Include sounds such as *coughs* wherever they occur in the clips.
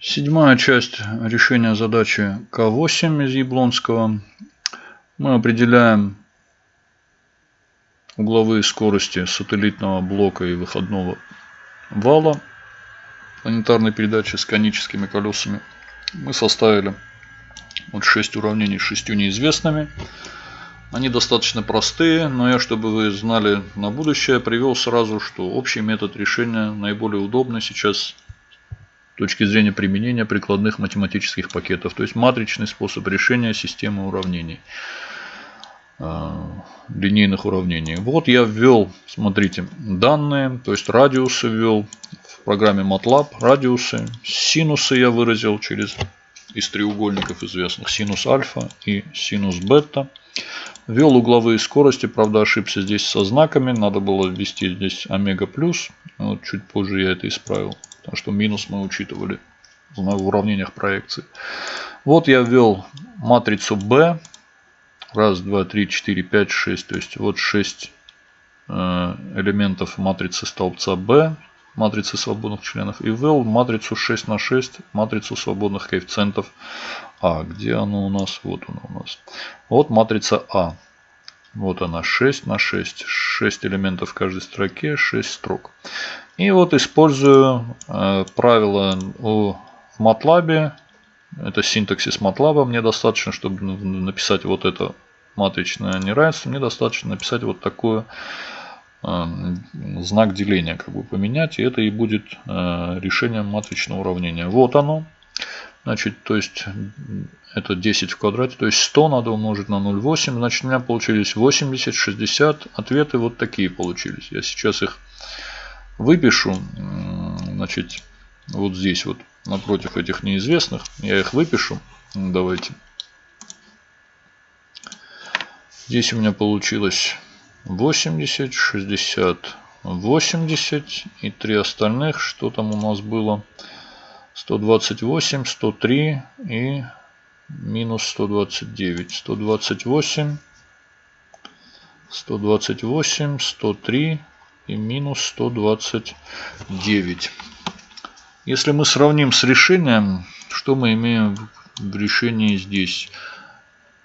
Седьмая часть решения задачи К8 из Яблонского. Мы определяем угловые скорости сателлитного блока и выходного вала планетарной передачи с коническими колесами. Мы составили вот 6 уравнений с 6 неизвестными. Они достаточно простые, но я, чтобы вы знали на будущее, привел сразу, что общий метод решения наиболее удобный сейчас с точки зрения применения прикладных математических пакетов, то есть матричный способ решения системы уравнений, э, линейных уравнений. Вот я ввел, смотрите, данные, то есть радиусы ввел в программе MATLAB, радиусы, синусы я выразил через из треугольников известных синус альфа и синус бета. Ввел угловые скорости, правда ошибся здесь со знаками, надо было ввести здесь омега плюс. Вот чуть позже я это исправил, потому что минус мы учитывали в уравнениях проекции. Вот я ввел матрицу B. Раз, два, три, четыре, пять, шесть. То есть вот шесть э, элементов матрицы столбца B матрицы свободных членов и ввел матрицу 6 на 6, матрицу свободных коэффициентов А. Где она у нас? Вот она у нас. Вот матрица А. Вот она 6 на 6. 6 элементов в каждой строке, 6 строк. И вот использую э, правило о, в MATLAB. Это синтаксис MATLAB. Мне достаточно, чтобы написать вот это матричное неравенство, мне достаточно написать вот такое знак деления как бы поменять. И это и будет э, решением матричного уравнения. Вот оно. Значит, то есть это 10 в квадрате, то есть 100 надо умножить на 0,8. Значит, у меня получились 80, 60. Ответы вот такие получились. Я сейчас их выпишу. Значит, вот здесь вот напротив этих неизвестных. Я их выпишу. Давайте. Здесь у меня получилось 80, 60, 80 и три остальных. Что там у нас было? 128, 103 и минус 129. 128, 128, 103 и минус 129. Если мы сравним с решением, что мы имеем в решении здесь?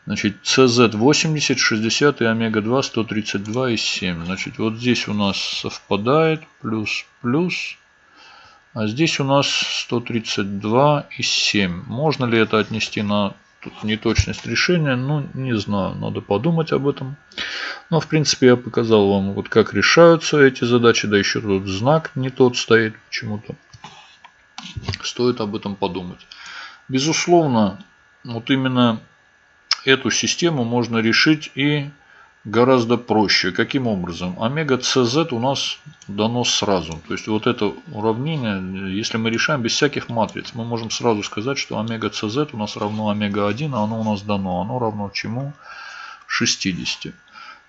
Значит, CZ 80, 60 и омега-2 132 и 7. Значит, вот здесь у нас совпадает плюс плюс. А здесь у нас 132 и 7. Можно ли это отнести на тут неточность решения? Ну, не знаю, надо подумать об этом. Но, в принципе, я показал вам, вот как решаются эти задачи. Да еще тут знак не тот стоит почему-то. Стоит об этом подумать. Безусловно, вот именно эту систему можно решить и гораздо проще. Каким образом? Омега CZ у нас дано сразу. То есть вот это уравнение, если мы решаем без всяких матриц, мы можем сразу сказать, что омега CZ у нас равно омега 1, а оно у нас дано. Оно равно чему? 60.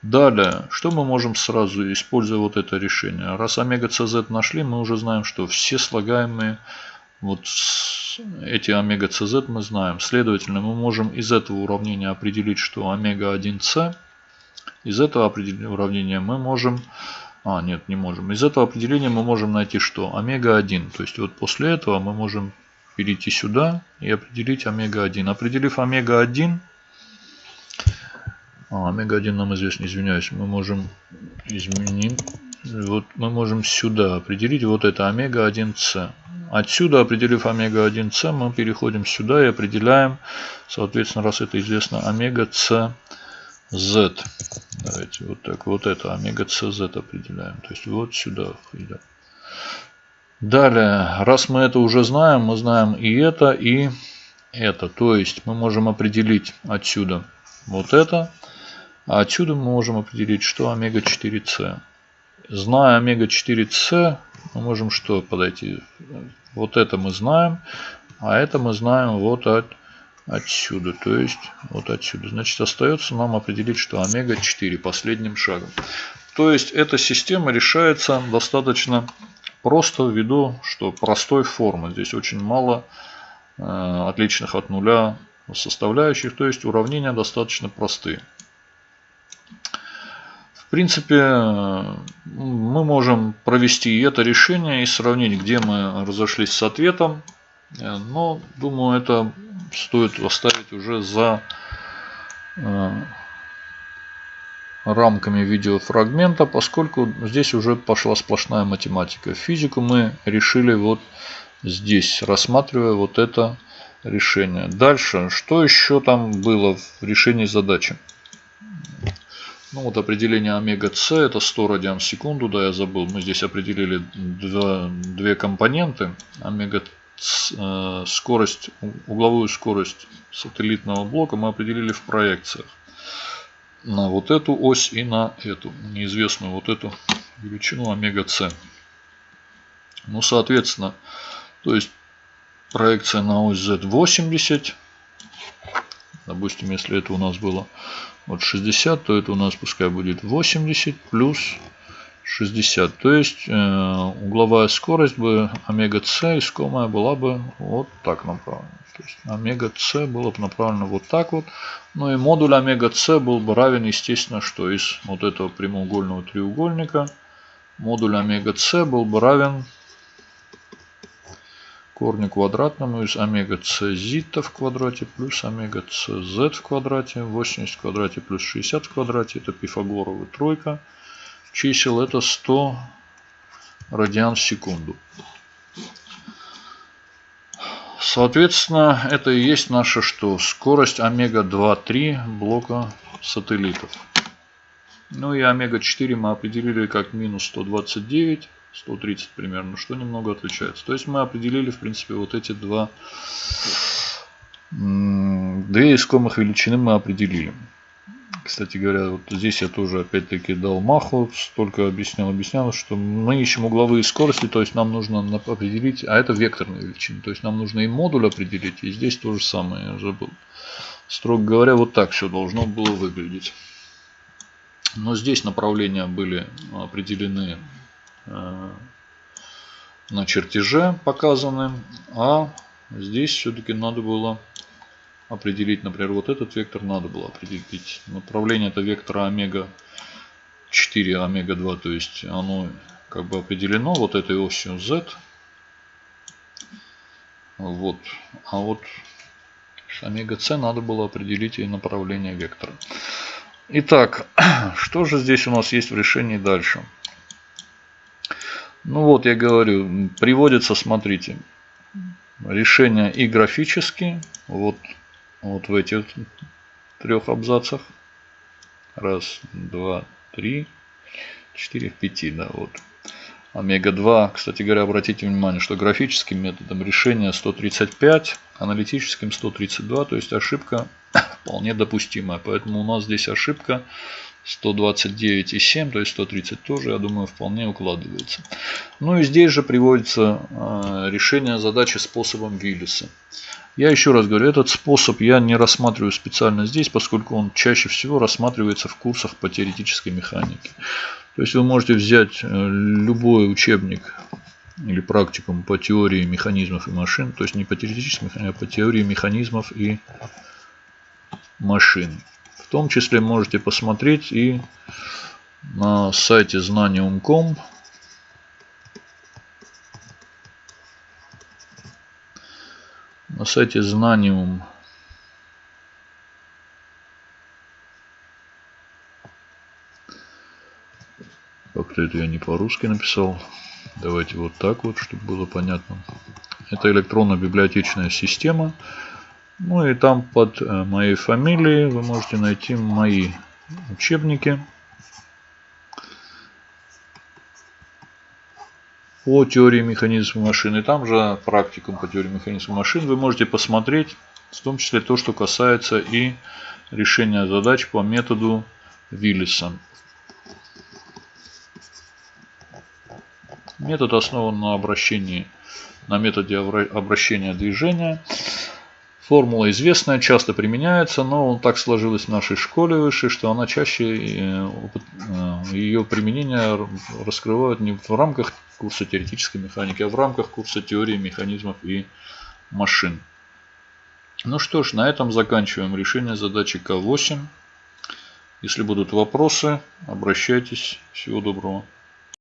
Далее, что мы можем сразу, используя вот это решение? Раз омега CZ нашли, мы уже знаем, что все слагаемые вот эти омега CZ мы знаем. Следовательно, мы можем из этого уравнения определить, что омега 1c. Из этого уравнения мы можем... А, нет, не можем. Из этого определения мы можем найти что? Омега 1. То есть вот после этого мы можем перейти сюда и определить омега 1. Определив омега 1, а, омега 1 нам известно, извиняюсь, мы можем изменить, вот мы можем сюда определить вот это омега 1c. Отсюда, определив омега-1С, мы переходим сюда и определяем, соответственно, раз это известно, омега-С Z. Давайте вот так, вот это омега-С Z определяем. То есть вот сюда идем. Далее, раз мы это уже знаем, мы знаем и это, и это. То есть мы можем определить отсюда вот это, а отсюда мы можем определить, что омега-4С. Зная омега-4С, мы можем что подойти? Вот это мы знаем, а это мы знаем вот от, отсюда, то есть вот отсюда. Значит, остается нам определить, что омега-4 последним шагом. То есть эта система решается достаточно просто ввиду, что простой формы. Здесь очень мало э, отличных от нуля составляющих, то есть уравнения достаточно простые принципе, мы можем провести это решение и сравнить, где мы разошлись с ответом. Но, думаю, это стоит оставить уже за э, рамками видеофрагмента, поскольку здесь уже пошла сплошная математика. Физику мы решили вот здесь, рассматривая вот это решение. Дальше, что еще там было в решении задачи? Ну вот определение омега С это 100 радиан в секунду, да, я забыл. Мы здесь определили две компоненты. Омега э, угловую скорость сателлитного блока мы определили в проекциях. На вот эту ось и на эту, неизвестную вот эту величину омега С. Ну, соответственно, то есть проекция на ось Z 80. Допустим, если это у нас было вот 60, то это у нас пускай будет 80 плюс 60. То есть э, угловая скорость бы омега С искомая была бы вот так направлена. То есть омега С было бы направлено вот так вот. Ну и модуль омега С был бы равен, естественно, что из вот этого прямоугольного треугольника модуль омега С был бы равен корню квадратному из омега С зита в квадрате плюс омега z в квадрате. 80 в квадрате плюс 60 в квадрате. Это Пифагорова тройка. Чисел это 100 радиан в секунду. Соответственно, это и есть наша что? Скорость омега-2-3 блока сателлитов. Ну и омега-4 мы определили как минус 129 130 примерно, что немного отличается. То есть мы определили, в принципе, вот эти два, две искомых величины мы определили. Кстати говоря, вот здесь я тоже опять-таки дал маху, столько объяснял, объяснял, что мы ищем угловые скорости, то есть нам нужно определить, а это векторные величины, то есть нам нужно и модуль определить, и здесь то же самое, я забыл. Строго говоря, вот так все должно было выглядеть. Но здесь направления были определены на чертеже показаны. А здесь все-таки надо было определить, например, вот этот вектор надо было определить. Направление это вектора омега 4, омега 2, то есть оно как бы определено вот этой осью z. Вот. А вот с омега c надо было определить и направление вектора. Итак, *clears throat* что же здесь у нас есть в решении дальше? Ну вот я говорю, приводится, смотрите, решение и графически, вот, вот в этих трех абзацах. Раз, два, три, четыре, пяти, да, вот. Омега-2, кстати говоря, обратите внимание, что графическим методом решения 135, аналитическим 132, то есть ошибка *coughs* вполне допустимая. Поэтому у нас здесь ошибка 129,7, то есть 130 тоже, я думаю, вполне укладывается. Ну и здесь же приводится э, решение задачи способом Виллиса. Я еще раз говорю, этот способ я не рассматриваю специально здесь, поскольку он чаще всего рассматривается в курсах по теоретической механике. То есть вы можете взять э, любой учебник или практикум по теории механизмов и машин, то есть не по теоретической механике, а по теории механизмов и машин. Том числе можете посмотреть и на сайте знаниум.com на сайте знаниум как-то это я не по-русски написал? Давайте вот так вот чтобы было понятно. Это электронно-библиотечная система ну и там под э, моей фамилией вы можете найти мои учебники по теории механизма машин. И там же практикум по теории механизма машин вы можете посмотреть, в том числе то, что касается и решения задач по методу Виллиса. Метод основан на обращении, на методе обращения движения. Формула известная, часто применяется, но так сложилось в нашей школе высшей, что она чаще э, э, ее применение раскрывают не в рамках курса теоретической механики, а в рамках курса теории механизмов и машин. Ну что ж, на этом заканчиваем решение задачи К8. Если будут вопросы, обращайтесь. Всего доброго.